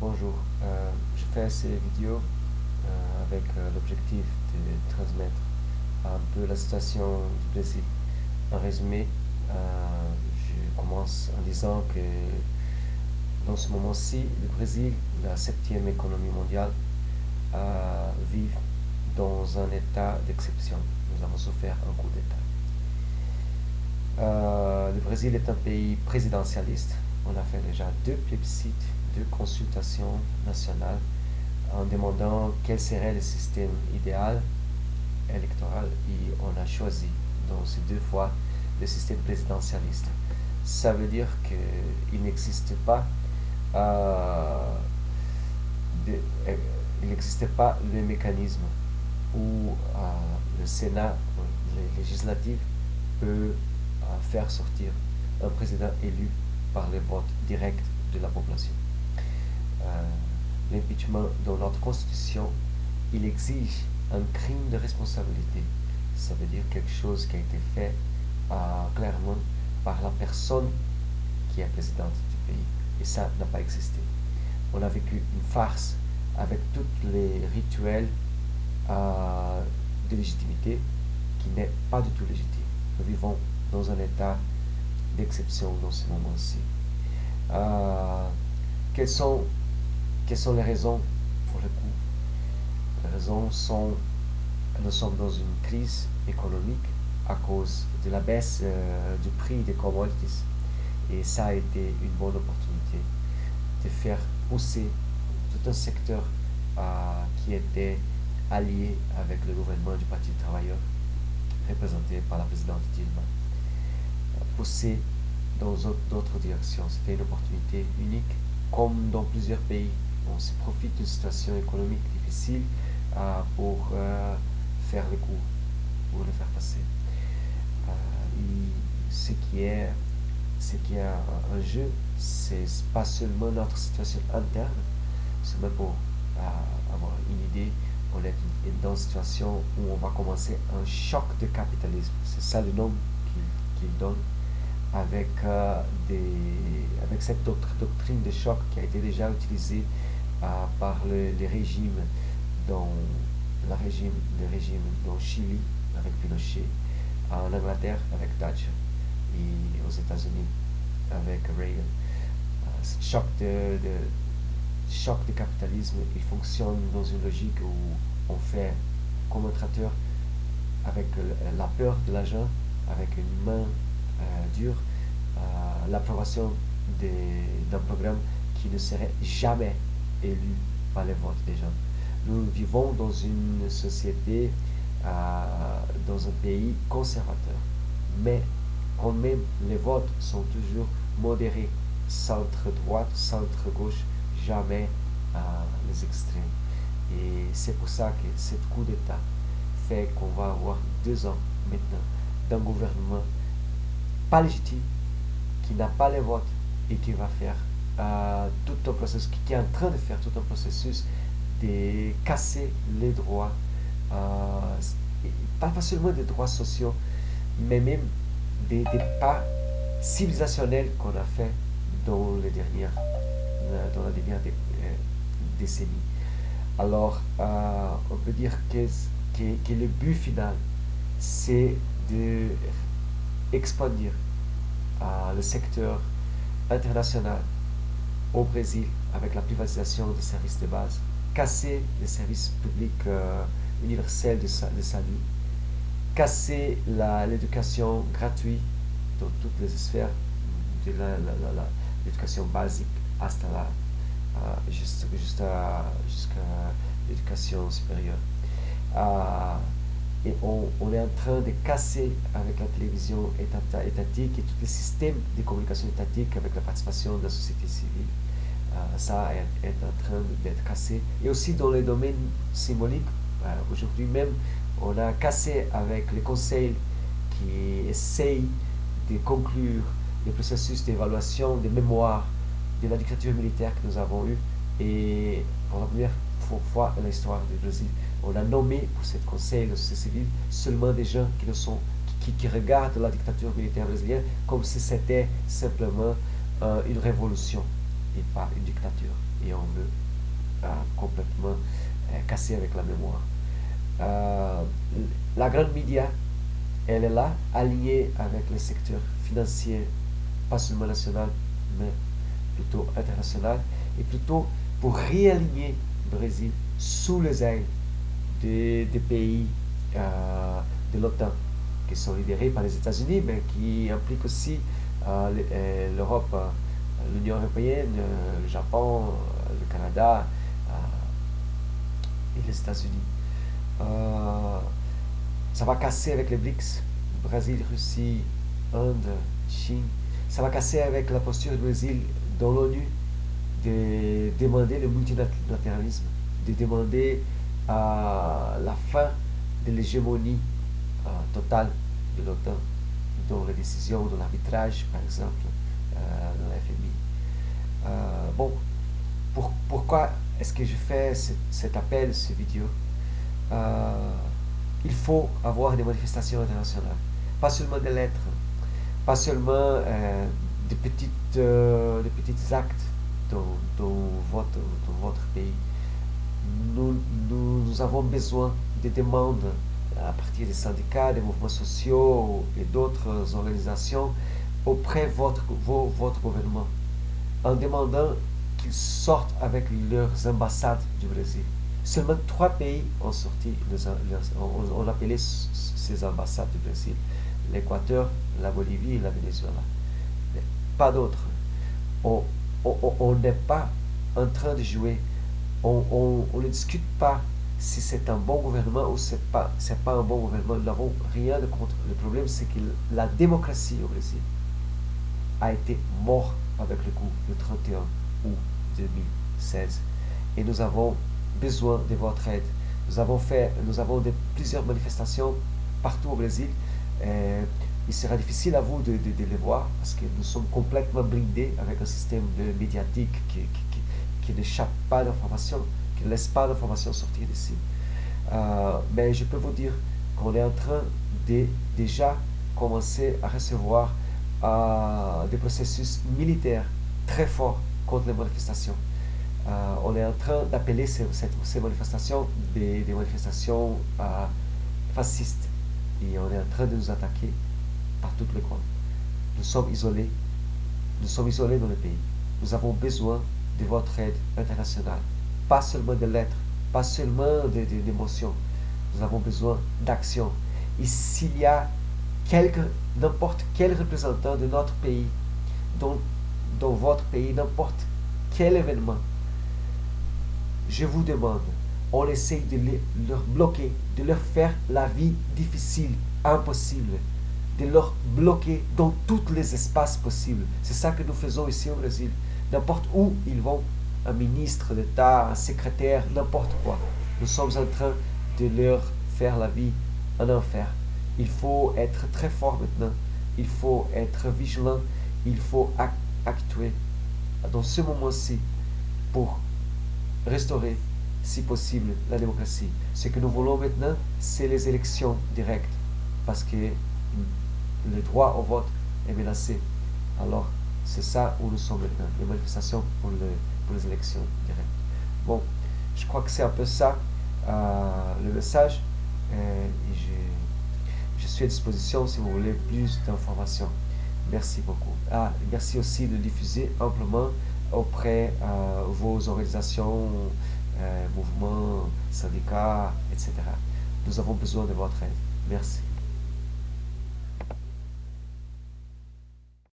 Bonjour, euh, je fais ces vidéos euh, avec euh, l'objectif de transmettre un peu la situation du Brésil. En résumé, je commence en disant que dans ce moment-ci, le Brésil, la septième économie mondiale, vit dans un état d'exception. Nous avons souffert un coup d'État. le Brésil est un pays présidentialiste. On a fait déjà deux plébiscites de consultation nationale en demandant quel serait le système idéal électoral et on a choisi dans ces deux fois le système présidentialiste. Ça veut dire qu'il n'existe pas euh, euh, pas le mécanisme où euh, le Sénat, le législatif, peut faire sortir un président élu par le vote direct de la population. Euh, l'impeachment dans notre constitution, il exige un crime de responsabilité. Ça veut dire quelque chose qui a été fait euh, clairement par la personne qui est présidente du pays. Et ça n'a pas existé. On a vécu une farce avec tous les rituels euh, de légitimité qui n'est pas du tout légitime. Nous vivons dans un état d'exception dans ce moment-ci. quels sont quelles sont les raisons pour le coup? Les raisons sont nous sommes dans une crise économique à cause de la baisse euh, du prix des commodities. Et ça a été une bonne opportunité de faire pousser tout un secteur euh, qui était allié avec le gouvernement du Parti des travailleurs, représenté par la présidente Dilma. Pousser dans d'autres directions. C'était une opportunité unique, comme dans plusieurs pays on se profite d'une situation économique difficile euh, pour euh, faire le coup, pour le faire passer. Euh, ce qui est ce qui est en jeu, c'est pas seulement notre situation interne, c'est même pour avoir une idée, on est dans une situation où on va commencer un choc de capitalisme. C'est ça le nom qu'il donne avec, des, avec cette doctrine de choc qui a été déjà utilisée par les régimes dans la régime, le régime dans Chili avec Pinochet, en Angleterre avec Thatcher et aux États-Unis avec Reagan. Euh, ce choc de, choc de capitalisme, il fonctionne dans une logique où on fait comme un traiteur avec la peur de l'agent, avec une main euh, dure, euh, l'approbation d'un programme qui ne serait jamais élu par les votes des gens. Nous vivons dans une société, euh, dans un pays conservateur, mais quand même les votes sont toujours modérés, centre-droite, centre-gauche, jamais euh, les extrêmes. Et c'est pour ça que ce coup d'État fait qu'on va avoir deux ans maintenant d'un gouvernement pas légitime, qui n'a pas les votes et qui va faire tout un processus, qui est en train de faire tout un processus de casser les droits, euh, pas seulement des droits sociaux, mais même des, pas civilisationnels qu'on a fait dans les dernières, dans la dernière euh, décennie. Alors, euh, on peut dire que, que, le but final, c'est de expandir le secteur international au Brésil avec la privatisation des services de base, casser les services publics euh, universels de, salut, casser l'éducation gratuite dans toutes les sphères, de l'éducation basique hasta la, euh, jusqu'à l'éducation supérieure. Euh, et on, est en train de casser avec la télévision étatique et tous les systèmes de communication étatique avec la participation de la société civile. Euh, ça est, en train d'être cassé. Et aussi dans les domaines symboliques, euh, aujourd'hui même, on a cassé avec les conseils qui essayent de conclure le processus d'évaluation des mémoires de la dictature militaire que nous avons eue. Et pour la première fois dans l'histoire du Brésil, on a nommé pour ce conseil de société civile seulement des gens qui, ne sont, qui, qui regardent la dictature militaire brésilienne comme si c'était simplement euh, une révolution et pas une dictature. et on veut complètement casser avec la mémoire. la grande média, elle est là, alignée avec le secteur financier, pas seulement national, mais plutôt international, et plutôt pour réaligner le Brésil sous les ailes des, pays euh, de l'OTAN, qui sont lidérés par les États-Unis, mais qui impliquent aussi euh, euh, l'Europe, l'Union européenne, le Japon, le Canada et les États-Unis. ça va casser avec les BRICS, Brésil, Russie, Inde, Chine. Ça va casser avec la posture du Brésil dans l'ONU de demander le multilatéralisme, de demander la fin de l'hégémonie euh, totale de l'OTAN dans les décisions, dans l'arbitrage, par exemple, euh, dans la FMI. Euh, bon, pourquoi est-ce que je fais cet appel, cette vidéo? Il faut avoir des manifestations internationales, pas seulement des lettres, pas seulement des, petites, des petits actes dans, votre, dans votre pays nous, nous, avons besoin de demandes à partir des syndicats, des mouvements sociaux et d'autres organisations auprès de votre, gouvernement en demandant qu'ils sortent avec leurs ambassades du Brésil. Seulement trois pays ont sorti, ont, appelé ces ambassades du Brésil. L'Équateur, la Bolivie et la Venezuela. pas d'autres. On n'est pas en train de jouer on, ne discute pas si c'est un bon gouvernement ou c'est pas pas un bon gouvernement. Nous n'avons rien de contre. Le problème, c'est que la démocratie au Brésil a été morte avec le coup le 31 août 2016. Et nous avons besoin de votre aide. Nous avons fait, nous avons de, plusieurs manifestations partout au Brésil. Euh, il sera difficile à vous de, les voir parce que nous sommes complètement blindés avec un système médiatique qui, qui n'échappe pas d'informations, qui laisse pas d'informations sortir d'ici. Euh, mais je peux vous dire qu'on est en train de déjà commencer à recevoir euh, des processus militaires très forts contre les manifestations. Euh, on est en train d'appeler ces, manifestations des, des manifestations fascistes. Et on est en train de nous attaquer par toutes les coins. Nous sommes isolés. Nous sommes isolés dans le pays. Nous avons besoin de votre aide internationale. Pas seulement de lettres, pas seulement d'émotions. Nous avons besoin d'action. Et s'il y a n'importe quel représentant de notre pays, dans, dans votre pays, n'importe quel événement, je vous demande, on essaye de les, leur bloquer, de leur faire la vie difficile, impossible, de leur bloquer dans tous les espaces possibles. C'est ça que nous faisons ici au Brésil n'importe où ils vont, un ministre d'État, un secrétaire, n'importe quoi. Nous sommes en train de leur faire la vie un enfer. Il faut être très fort maintenant. Il faut être vigilant. Il faut actuer dans ce moment-ci pour restaurer, si possible, la démocratie. Ce que nous voulons maintenant, c'est les élections directes, parce que le droit au vote est menacé. Alors, c'est ça où nous sommes maintenant, les manifestations pour, les élections directes. Bon, je crois que c'est un peu ça euh, le message. Euh, je, suis à disposition si vous voulez plus d'informations. Merci beaucoup. Ah, merci aussi de diffuser amplement auprès de euh, vos organisations, mouvements, syndicats, etc. Nous avons besoin de votre aide. Merci.